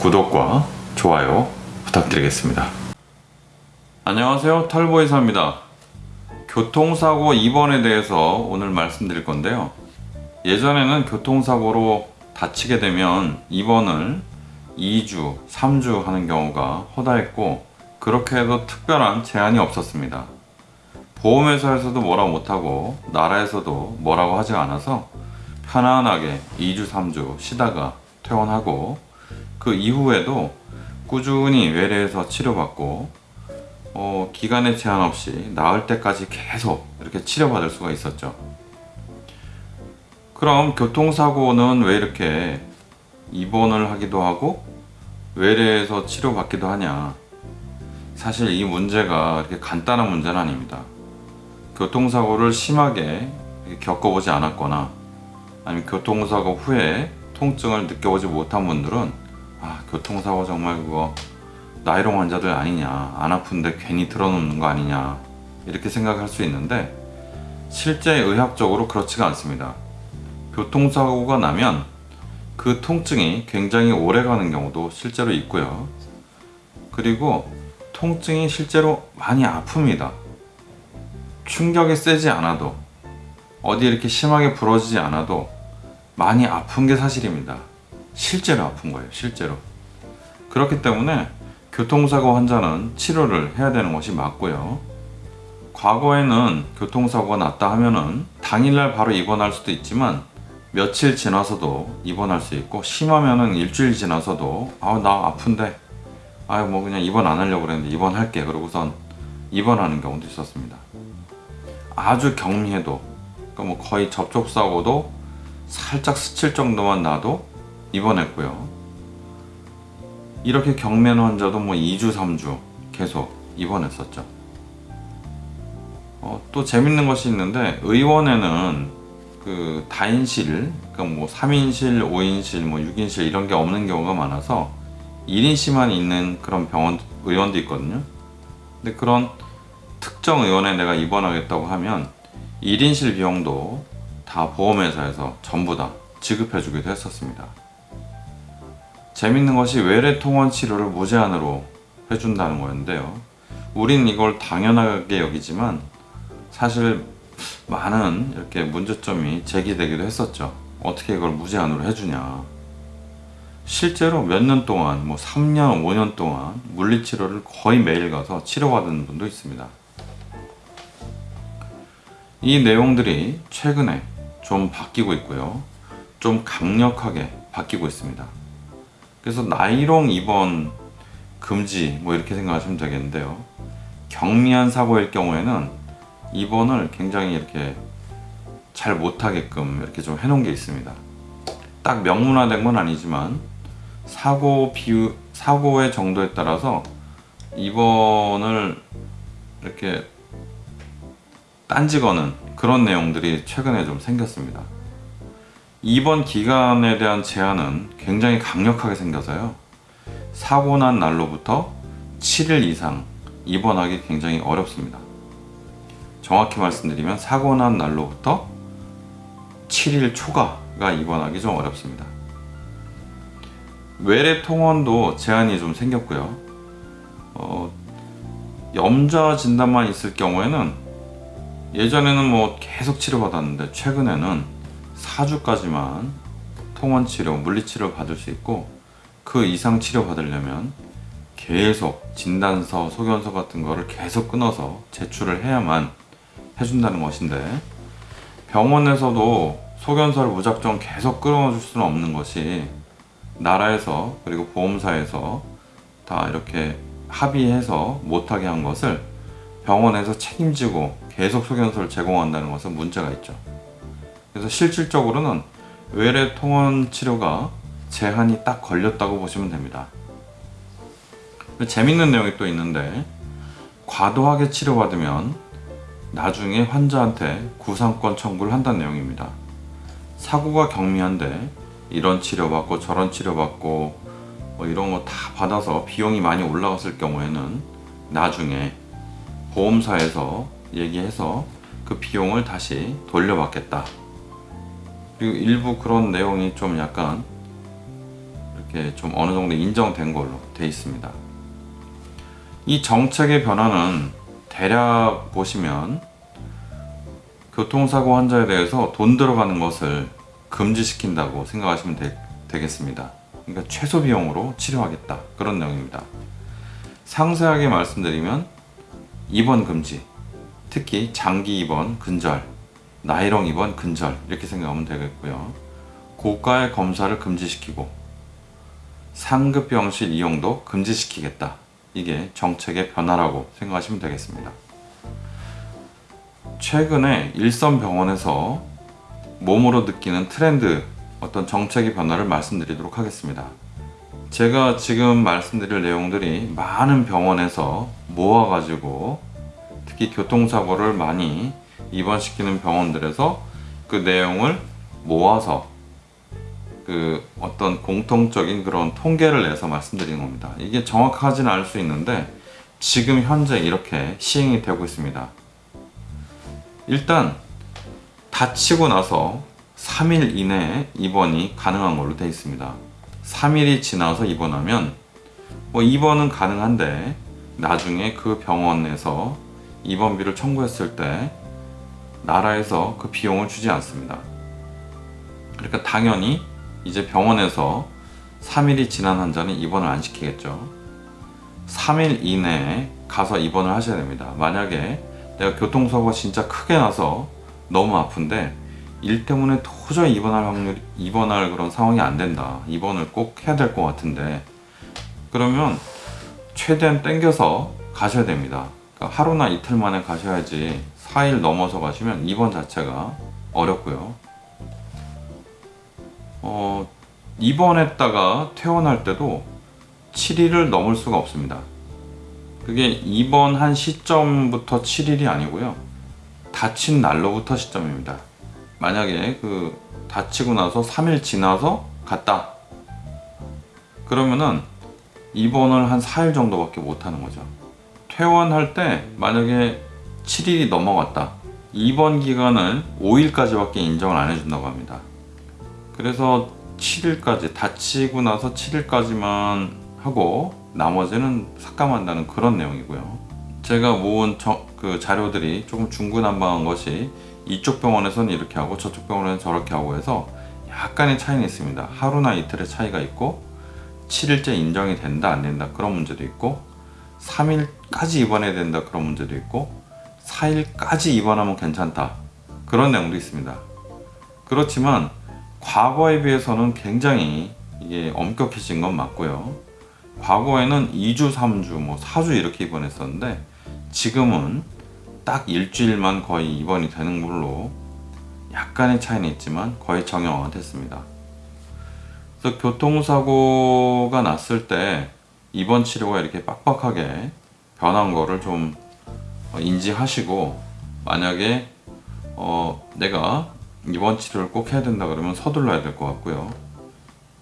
구독과 좋아요 부탁드리겠습니다. 안녕하세요. 털보이사입니다. 교통사고 입원에 대해서 오늘 말씀드릴 건데요. 예전에는 교통사고로 다치게 되면 입원을 2주, 3주 하는 경우가 허다했고 그렇게 해도 특별한 제한이 없었습니다. 보험회사에서도 뭐라 못하고 나라에서도 뭐라고 하지 않아서 편안하게 2주, 3주 쉬다가 퇴원하고 그 이후에도 꾸준히 외래에서 치료받고 어, 기간에 제한 없이 나을 때까지 계속 이렇게 치료받을 수가 있었죠. 그럼 교통사고는 왜 이렇게 입원을 하기도 하고 외래에서 치료받기도 하냐? 사실 이 문제가 이렇게 간단한 문제는 아닙니다. 교통사고를 심하게 겪어보지 않았거나 아니면 교통사고 후에 통증을 느껴보지 못한 분들은 아 교통사고 정말 그거 나이롱 환자들 아니냐 안 아픈데 괜히 들어놓는 거 아니냐 이렇게 생각할 수 있는데 실제 의학적으로 그렇지가 않습니다. 교통사고가 나면 그 통증이 굉장히 오래 가는 경우도 실제로 있고요. 그리고 통증이 실제로 많이 아픕니다. 충격이 세지 않아도 어디 이렇게 심하게 부러지지 않아도 많이 아픈 게 사실입니다. 실제로 아픈 거예요. 실제로. 그렇기 때문에 교통사고 환자는 치료를 해야 되는 것이 맞고요. 과거에는 교통사고가 났다 하면은 당일날 바로 입원할 수도 있지만 며칠 지나서도 입원할 수 있고 심하면은 일주일 지나서도 아나 아픈데 아유 뭐 그냥 입원 안 하려고 그랬는데 입원할게 그러고선 입원하는 경우도 있었습니다. 아주 경미해도 그러니까 뭐 거의 접촉사고도 살짝 스칠 정도만 나도 입원했고요. 이렇게 경미한 환자도 뭐 2주, 3주 계속 입원했었죠. 어, 또 재밌는 것이 있는데 의원에는 그 다인실, 그러니까 뭐 3인실, 5인실, 뭐 6인실 이런 게 없는 경우가 많아서 1인실만 있는 그런 병원 의원도 있거든요. 근데 그런 특정 의원에 내가 입원하겠다고 하면 1인실 비용도 다 보험회사에서 전부 다 지급해 주기도 했었습니다. 재밌는 것이 외래 통원 치료를 무제한으로 해준다는 거였는데요. 우린 이걸 당연하게 여기지만 사실 많은 이렇게 문제점이 제기되기도 했었죠. 어떻게 이걸 무제한으로 해주냐. 실제로 몇 년 동안, 뭐 3년, 5년 동안 물리치료를 거의 매일 가서 치료받은 분도 있습니다. 이 내용들이 최근에 좀 바뀌고 있고요. 좀 강력하게 바뀌고 있습니다. 그래서 나이롱 입원 금지 뭐 이렇게 생각하시면 되겠는데요. 경미한 사고일 경우에는 입원을 굉장히 이렇게 잘 못하게끔 이렇게 좀 해놓은 게 있습니다. 딱 명문화된 건 아니지만 사고 비유 사고의 정도에 따라서 입원을 이렇게 딴지 거는 그런 내용들이 최근에 좀 생겼습니다. 입원 기간에 대한 제한은 굉장히 강력하게 생겨서요. 사고 난 날로부터 7일 이상 입원하기 굉장히 어렵습니다. 정확히 말씀드리면 사고 난 날로부터 7일 초과가 입원하기 좀 어렵습니다. 외래 통원도 제한이 좀 생겼고요. 어, 염좌 진단만 있을 경우에는 예전에는 뭐 계속 치료받았는데 최근에는 4주까지만 통원 치료, 물리 치료 받을 수 있고 그 이상 치료 받으려면 계속 진단서, 소견서 같은 거를 계속 끊어서 제출을 해야만 해준다는 것인데 병원에서도 소견서를 무작정 계속 끌어줄 수는 없는 것이 나라에서 그리고 보험사에서 다 이렇게 합의해서 못하게 한 것을 병원에서 책임지고 계속 소견서를 제공한다는 것은 문제가 있죠. 그래서 실질적으로는 외래 통원 치료가 제한이 딱 걸렸다고 보시면 됩니다. 재밌는 내용이 또 있는데 과도하게 치료받으면 나중에 환자한테 구상권 청구를 한다는 내용입니다. 사고가 경미한데 이런 치료받고 저런 치료받고 뭐 이런 거 다 받아서 비용이 많이 올라갔을 경우에는 나중에 보험사에서 얘기해서 그 비용을 다시 돌려받겠다. 그리고 일부 그런 내용이 좀 약간 이렇게 좀 어느 정도 인정된 걸로 돼 있습니다. 이 정책의 변화는 대략 보시면 교통사고 환자에 대해서 돈 들어가는 것을 금지시킨다고 생각하시면 되, 되겠습니다. 그러니까 최소 비용으로 치료하겠다 그런 내용입니다. 상세하게 말씀드리면 입원 금지, 특히 장기 입원 근절, 나이롱 입원 근절 이렇게 생각하면 되겠고요. 고가의 검사를 금지시키고 상급 병실 이용도 금지시키겠다. 이게 정책의 변화라고 생각하시면 되겠습니다. 최근에 일선 병원에서 몸으로 느끼는 트렌드 어떤 정책의 변화를 말씀드리도록 하겠습니다. 제가 지금 말씀드릴 내용들이 많은 병원에서 모아가지고 특히 교통사고를 많이 입원시키는 병원들에서 그 내용을 모아서 그 어떤 공통적인 그런 통계를 내서 말씀드리는 겁니다. 이게 정확하지는 않을 수 있는데 지금 현재 이렇게 시행이 되고 있습니다. 일단 다치고 나서 3일 이내에 입원이 가능한 걸로 되어 있습니다. 3일이 지나서 입원하면 뭐 입원은 가능한데 나중에 그 병원에서 입원비를 청구했을 때 나라에서 그 비용을 주지 않습니다. 그러니까 당연히 이제 병원에서 3일이 지난 환자는 입원을 안 시키겠죠. 3일 이내에 가서 입원을 하셔야 됩니다. 만약에 내가 교통사고가 진짜 크게 나서 너무 아픈데 일 때문에 도저히 입원할 확률 입원할 그런 상황이 안 된다. 입원을 꼭 해야 될 것 같은데 그러면 최대한 땡겨서 가셔야 됩니다. 그러니까 하루나 이틀 만에 가셔야지 4일 넘어서 가시면 입원 자체가 어렵고요. 어, 입원했다가 퇴원할 때도 7일을 넘을 수가 없습니다. 그게 입원한 시점부터 7일이 아니고요. 다친 날로부터 시점입니다. 만약에 그 다치고 나서 3일 지나서 갔다. 그러면은 입원을 한 4일 정도밖에 못 하는 거죠. 퇴원할 때 만약에 7일이 넘어갔다. 입원 기간을 5일까지밖에 인정을 안 해준다고 합니다. 그래서 7일까지 다치고 나서 7일까지만 하고 나머지는 삭감한다는 그런 내용이고요. 제가 모은 저, 그 자료들이 조금 중구난방한 것이 이쪽 병원에서는 이렇게 하고 저쪽 병원에는 저렇게 하고 해서 약간의 차이는 있습니다. 하루나 이틀의 차이가 있고 7일째 인정이 된다 안 된다 그런 문제도 있고 3일까지 입원해야 된다 그런 문제도 있고 4일까지 입원하면 괜찮다 그런 내용도 있습니다. 그렇지만 과거에 비해서는 굉장히 이게 엄격해진 건 맞고요. 과거에는 2주, 3주, 뭐 4주 이렇게 입원했었는데 지금은 딱 일주일만 거의 입원이 되는 걸로 약간의 차이는 있지만 거의 정형화가 됐습니다. 그래서 교통사고가 났을 때 입원 치료가 이렇게 빡빡하게 변한 거를 좀 인지하시고 만약에 어 내가 입원 치료를 꼭 해야 된다 그러면 서둘러야 될 것 같고요.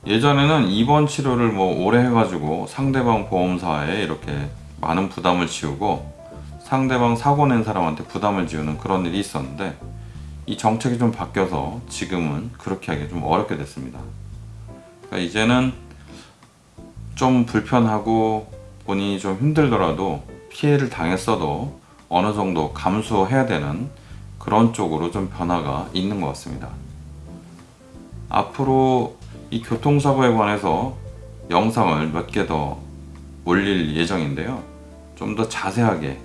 예전에는 입원 치료를 뭐 오래 해가지고 상대방 보험사에 이렇게 많은 부담을 지우고 상대방 사고 낸 사람한테 부담을 지우는 그런 일이 있었는데 이 정책이 좀 바뀌어서 지금은 그렇게 하기 좀 어렵게 됐습니다. 그러니까 이제는 좀 불편하고 본인이 좀 힘들더라도 피해를 당했어도 어느 정도 감수해야 되는 그런 쪽으로 좀 변화가 있는 것 같습니다. 앞으로 이 교통사고에 관해서 영상을 몇 개 더 올릴 예정인데요. 좀 더 자세하게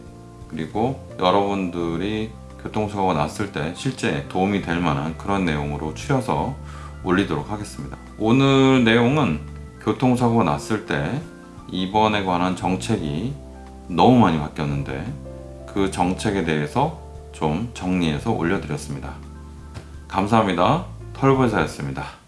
그리고 여러분들이 교통사고가 났을 때 실제 도움이 될 만한 그런 내용으로 추려서 올리도록 하겠습니다. 오늘 내용은 교통사고가 났을 때 입원에 관한 정책이 너무 많이 바뀌었는데 그 정책에 대해서 좀 정리해서 올려드렸습니다. 감사합니다. 털보사였습니다.